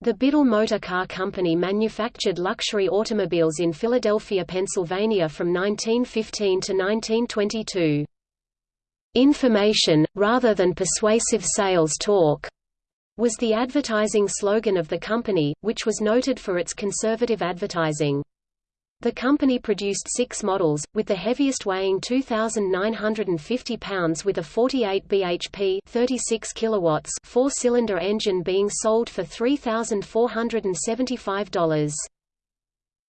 The Biddle Motor Car Company manufactured luxury automobiles in Philadelphia, Pennsylvania from 1915 to 1922. Information, rather than persuasive sales talk, was the advertising slogan of the company, which was noted for its conservative advertising. The company produced six models, with the heaviest weighing 2,950 pounds with a 48 bhp 36 kilowatts four-cylinder engine being sold for $3,475.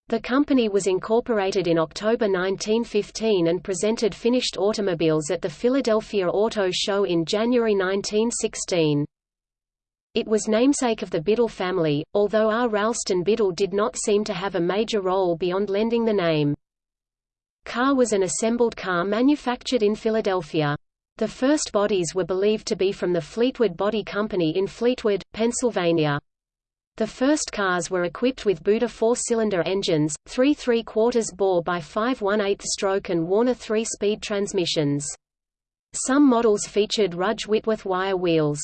The company was incorporated in October 1915 and presented finished automobiles at the Philadelphia Auto Show in January 1916. It was namesake of the Biddle family, although R. Ralston Biddle did not seem to have a major role beyond lending the name. Car was an assembled car manufactured in Philadelphia. The first bodies were believed to be from the Fleetwood Body Company in Fleetwood, Pennsylvania. The first cars were equipped with Buda four-cylinder engines, 3 3-quarters bore by 5 1/8 stroke and Warner 3-speed transmissions. Some models featured Rudge Whitworth wire wheels.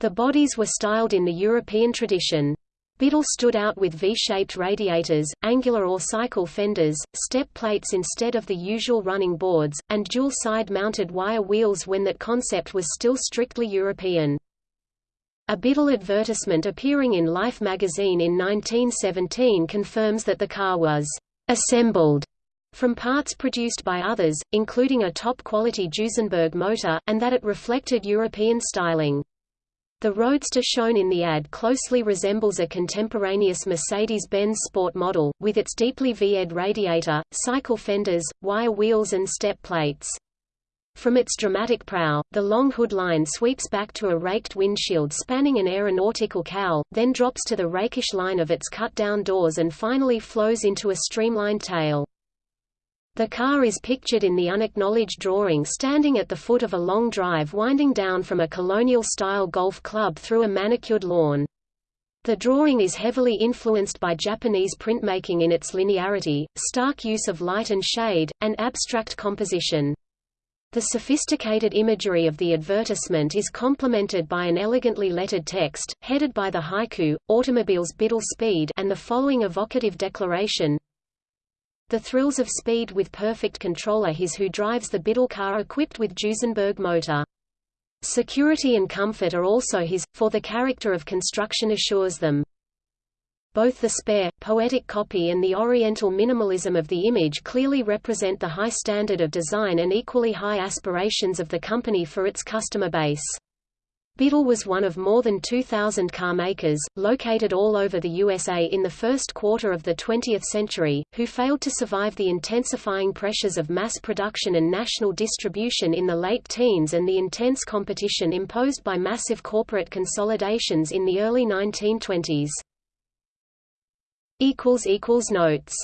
The bodies were styled in the European tradition. Biddle stood out with V-shaped radiators, angular or cycle fenders, step plates instead of the usual running boards, and dual side-mounted wire wheels when that concept was still strictly European. A Biddle advertisement appearing in Life magazine in 1917 confirms that the car was «assembled» from parts produced by others, including a top-quality Duesenberg motor, and that it reflected European styling. The Roadster shown in the ad closely resembles a contemporaneous Mercedes-Benz Sport model, with its deeply V-ed radiator, cycle fenders, wire wheels and step plates. From its dramatic prow, the long hood line sweeps back to a raked windshield spanning an aeronautical cowl, then drops to the rakish line of its cut-down doors and finally flows into a streamlined tail. The car is pictured in the unacknowledged drawing standing at the foot of a long drive winding down from a colonial-style golf club through a manicured lawn. The drawing is heavily influenced by Japanese printmaking in its linearity, stark use of light and shade, and abstract composition. The sophisticated imagery of the advertisement is complemented by an elegantly lettered text, headed by the haiku, Automobiles Biddle Speed and the following evocative declaration, the thrills of speed with perfect controller his who drives the Biddle car equipped with Duesenberg motor. Security and comfort are also his, for the character of construction assures them. Both the spare, poetic copy and the oriental minimalism of the image clearly represent the high standard of design and equally high aspirations of the company for its customer base. Biddle was one of more than 2,000 carmakers, located all over the USA in the first quarter of the 20th century, who failed to survive the intensifying pressures of mass production and national distribution in the late teens and the intense competition imposed by massive corporate consolidations in the early 1920s. Notes